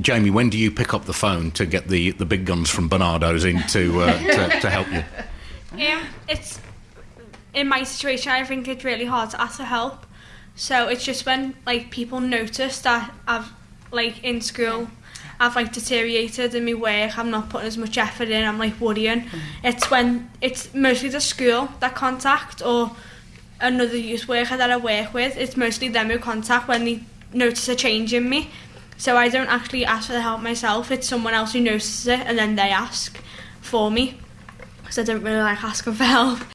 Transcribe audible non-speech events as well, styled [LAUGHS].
Jamie, when do you pick up the phone to get the, the big guns from Barnardo's in to, uh, [LAUGHS] to, to help you? Um, it's in my situation. I think it's really hard to ask for help. So it's just when like people notice that I've like in school, I've like deteriorated in my work. I'm not putting as much effort in. I'm like worrying. It's when it's mostly the school that contact or another youth worker that I work with. It's mostly them who contact when they notice a change in me. So I don't actually ask for the help myself. It's someone else who notices it and then they ask for me. Because I don't really like asking for [LAUGHS] help.